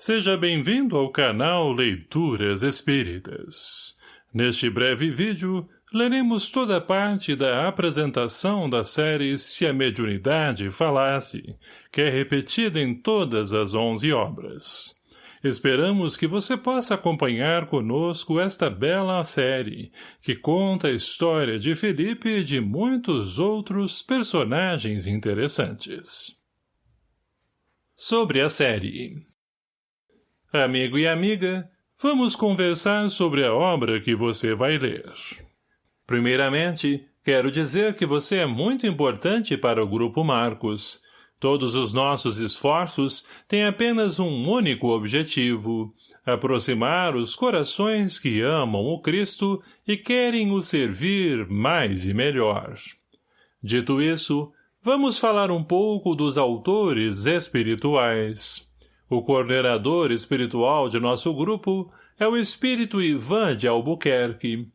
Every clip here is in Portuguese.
Seja bem-vindo ao canal Leituras Espíritas. Neste breve vídeo, leremos toda parte da apresentação da série Se a Mediunidade Falasse, que é repetida em todas as onze obras. Esperamos que você possa acompanhar conosco esta bela série, que conta a história de Felipe e de muitos outros personagens interessantes. Sobre a série Amigo e amiga, vamos conversar sobre a obra que você vai ler. Primeiramente, quero dizer que você é muito importante para o Grupo Marcos. Todos os nossos esforços têm apenas um único objetivo, aproximar os corações que amam o Cristo e querem o servir mais e melhor. Dito isso, vamos falar um pouco dos autores espirituais. O coordenador espiritual de nosso grupo é o espírito Ivan de Albuquerque.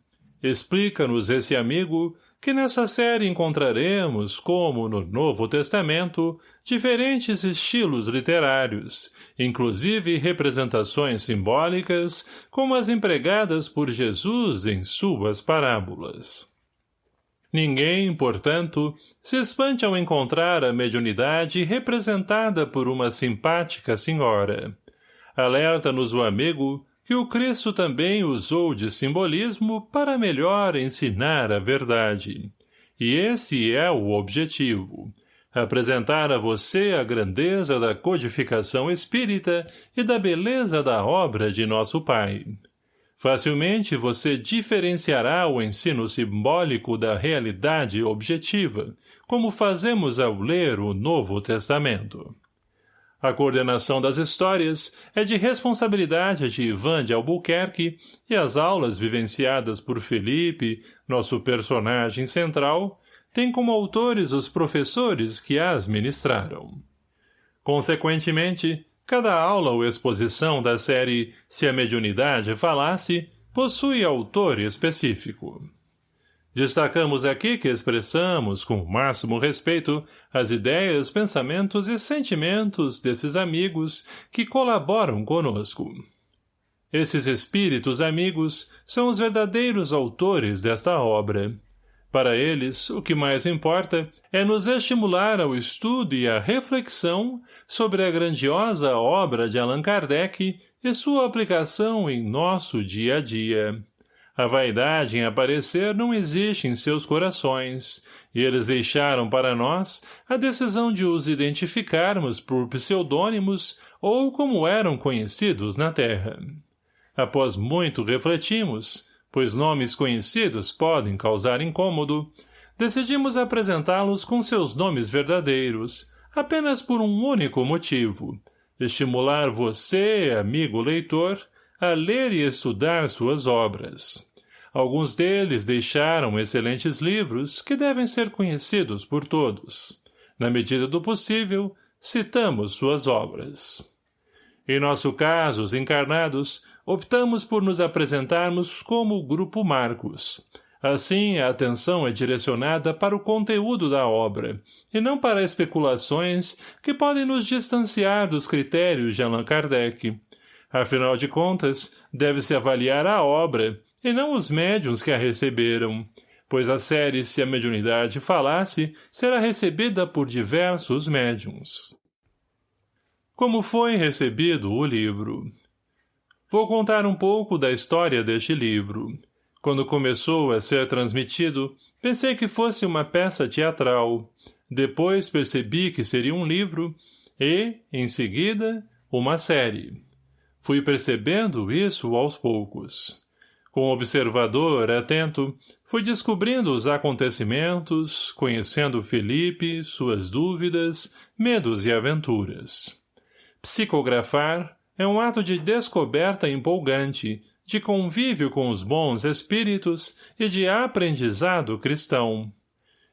Explica-nos esse amigo que nessa série encontraremos, como no Novo Testamento, diferentes estilos literários, inclusive representações simbólicas, como as empregadas por Jesus em suas parábolas. Ninguém, portanto, se espante ao encontrar a mediunidade representada por uma simpática senhora. Alerta-nos o amigo que o Cristo também usou de simbolismo para melhor ensinar a verdade. E esse é o objetivo. Apresentar a você a grandeza da codificação espírita e da beleza da obra de nosso Pai. Facilmente você diferenciará o ensino simbólico da realidade objetiva, como fazemos ao ler o Novo Testamento. A coordenação das histórias é de responsabilidade de Ivan de Albuquerque e as aulas vivenciadas por Felipe, nosso personagem central, têm como autores os professores que as ministraram. Consequentemente, Cada aula ou exposição da série Se a Mediunidade Falasse possui autor específico. Destacamos aqui que expressamos, com o máximo respeito, as ideias, pensamentos e sentimentos desses amigos que colaboram conosco. Esses espíritos amigos são os verdadeiros autores desta obra. Para eles, o que mais importa é nos estimular ao estudo e à reflexão sobre a grandiosa obra de Allan Kardec e sua aplicação em nosso dia a dia. A vaidade em aparecer não existe em seus corações, e eles deixaram para nós a decisão de os identificarmos por pseudônimos ou como eram conhecidos na Terra. Após muito refletimos, pois nomes conhecidos podem causar incômodo, decidimos apresentá-los com seus nomes verdadeiros, apenas por um único motivo, estimular você, amigo leitor, a ler e estudar suas obras. Alguns deles deixaram excelentes livros que devem ser conhecidos por todos. Na medida do possível, citamos suas obras. Em nosso caso, os encarnados, optamos por nos apresentarmos como Grupo Marcos. Assim, a atenção é direcionada para o conteúdo da obra, e não para especulações que podem nos distanciar dos critérios de Allan Kardec. Afinal de contas, deve-se avaliar a obra, e não os médiuns que a receberam, pois a série Se a Mediunidade Falasse será recebida por diversos médiuns. Como foi recebido o livro? Vou contar um pouco da história deste livro. Quando começou a ser transmitido, pensei que fosse uma peça teatral. Depois percebi que seria um livro e, em seguida, uma série. Fui percebendo isso aos poucos. Com observador atento, fui descobrindo os acontecimentos, conhecendo Felipe, suas dúvidas, medos e aventuras. Psicografar, é um ato de descoberta empolgante, de convívio com os bons espíritos e de aprendizado cristão.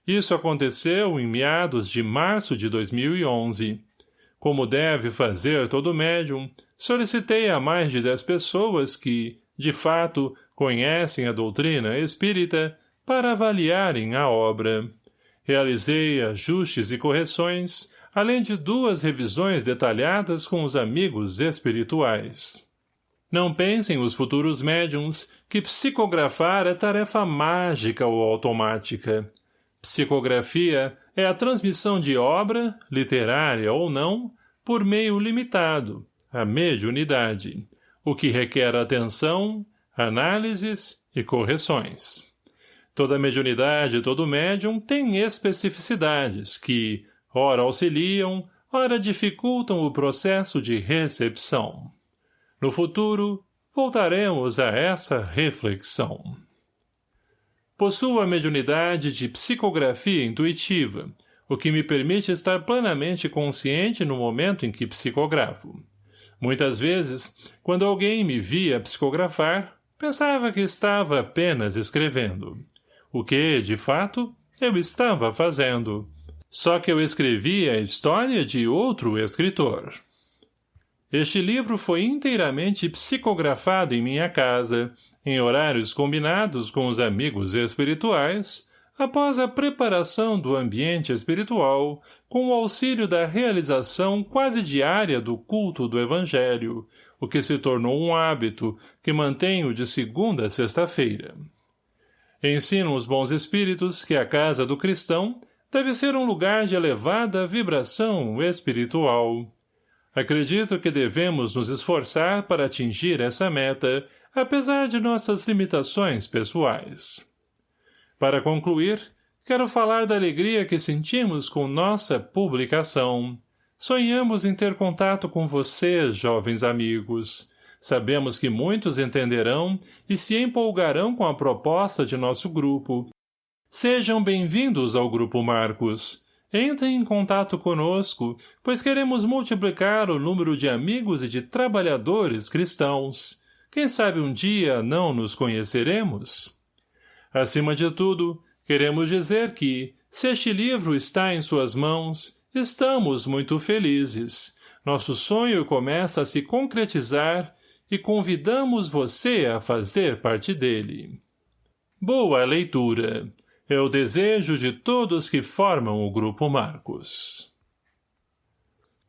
Isso aconteceu em meados de março de 2011. Como deve fazer todo médium, solicitei a mais de dez pessoas que, de fato, conhecem a doutrina espírita para avaliarem a obra. Realizei ajustes e correções, além de duas revisões detalhadas com os amigos espirituais. Não pensem os futuros médiums que psicografar é tarefa mágica ou automática. Psicografia é a transmissão de obra, literária ou não, por meio limitado, a mediunidade, o que requer atenção, análises e correções. Toda mediunidade e todo médium tem especificidades que, ora auxiliam, ora dificultam o processo de recepção. No futuro, voltaremos a essa reflexão. Possuo a mediunidade de psicografia intuitiva, o que me permite estar plenamente consciente no momento em que psicografo. Muitas vezes, quando alguém me via psicografar, pensava que estava apenas escrevendo. O que, de fato, eu estava fazendo. Só que eu escrevia a história de outro escritor. Este livro foi inteiramente psicografado em minha casa, em horários combinados com os amigos espirituais, após a preparação do ambiente espiritual, com o auxílio da realização quase diária do culto do Evangelho, o que se tornou um hábito que mantenho de segunda a sexta-feira. Ensino os bons espíritos que a casa do cristão deve ser um lugar de elevada vibração espiritual. Acredito que devemos nos esforçar para atingir essa meta, apesar de nossas limitações pessoais. Para concluir, quero falar da alegria que sentimos com nossa publicação. Sonhamos em ter contato com vocês, jovens amigos. Sabemos que muitos entenderão e se empolgarão com a proposta de nosso grupo. Sejam bem-vindos ao Grupo Marcos. Entrem em contato conosco, pois queremos multiplicar o número de amigos e de trabalhadores cristãos. Quem sabe um dia não nos conheceremos? Acima de tudo, queremos dizer que, se este livro está em suas mãos, estamos muito felizes. Nosso sonho começa a se concretizar e convidamos você a fazer parte dele. Boa leitura. É o desejo de todos que formam o Grupo Marcos.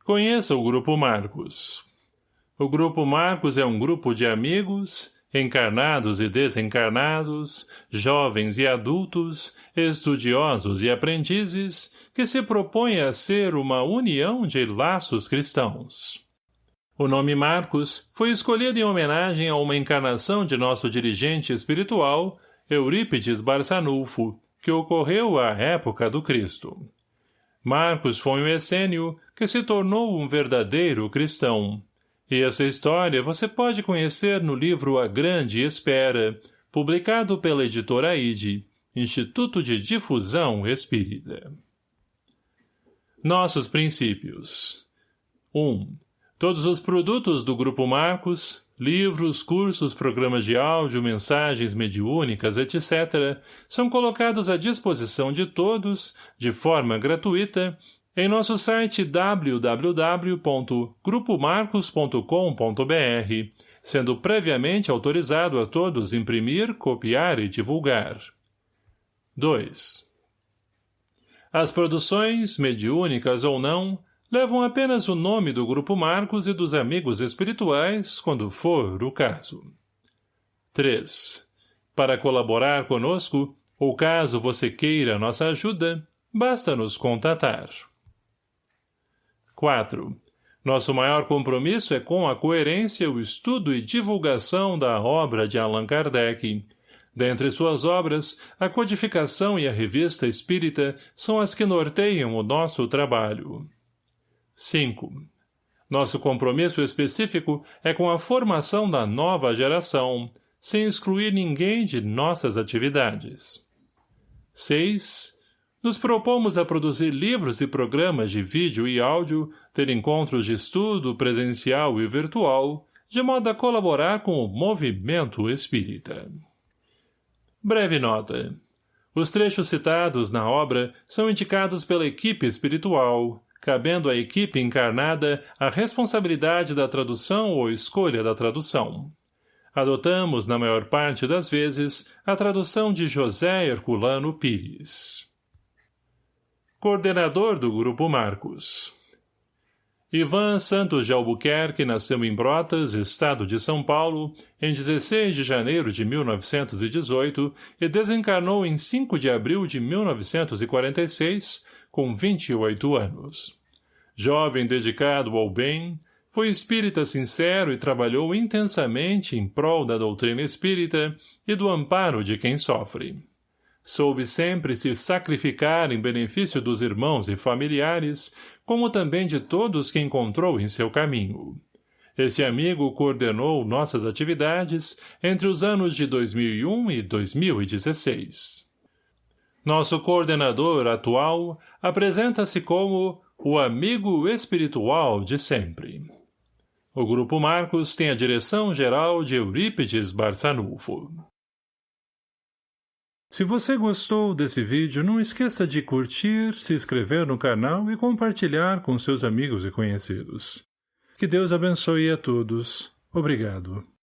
Conheça o Grupo Marcos. O Grupo Marcos é um grupo de amigos, encarnados e desencarnados, jovens e adultos, estudiosos e aprendizes, que se propõe a ser uma união de laços cristãos. O nome Marcos foi escolhido em homenagem a uma encarnação de nosso dirigente espiritual, Eurípides Barçanulfo, que ocorreu à época do Cristo. Marcos foi um essênio que se tornou um verdadeiro cristão. E essa história você pode conhecer no livro A Grande Espera, publicado pela editora ID, Instituto de Difusão Espírita. Nossos princípios 1. Um, Todos os produtos do Grupo Marcos, livros, cursos, programas de áudio, mensagens mediúnicas, etc., são colocados à disposição de todos, de forma gratuita, em nosso site www.grupomarcos.com.br, sendo previamente autorizado a todos imprimir, copiar e divulgar. 2. As produções, mediúnicas ou não, levam apenas o nome do Grupo Marcos e dos amigos espirituais, quando for o caso. 3. Para colaborar conosco, ou caso você queira nossa ajuda, basta nos contatar. 4. Nosso maior compromisso é com a coerência, o estudo e divulgação da obra de Allan Kardec. Dentre suas obras, a codificação e a revista espírita são as que norteiam o nosso trabalho. 5. Nosso compromisso específico é com a formação da nova geração, sem excluir ninguém de nossas atividades. 6. Nos propomos a produzir livros e programas de vídeo e áudio, ter encontros de estudo presencial e virtual, de modo a colaborar com o movimento espírita. Breve nota. Os trechos citados na obra são indicados pela equipe espiritual, cabendo à equipe encarnada a responsabilidade da tradução ou escolha da tradução. Adotamos, na maior parte das vezes, a tradução de José Herculano Pires. coordenador do Grupo Marcos. Ivan Santos de Albuquerque nasceu em Brotas, estado de São Paulo, em 16 de janeiro de 1918 e desencarnou em 5 de abril de 1946, com 28 anos. Jovem dedicado ao bem, foi espírita sincero e trabalhou intensamente em prol da doutrina espírita e do amparo de quem sofre. Soube sempre se sacrificar em benefício dos irmãos e familiares, como também de todos que encontrou em seu caminho. Esse amigo coordenou nossas atividades entre os anos de 2001 e 2016. Nosso coordenador atual apresenta-se como o amigo espiritual de sempre. O Grupo Marcos tem a direção geral de Eurípides Barçanufo. Se você gostou desse vídeo, não esqueça de curtir, se inscrever no canal e compartilhar com seus amigos e conhecidos. Que Deus abençoe a todos. Obrigado.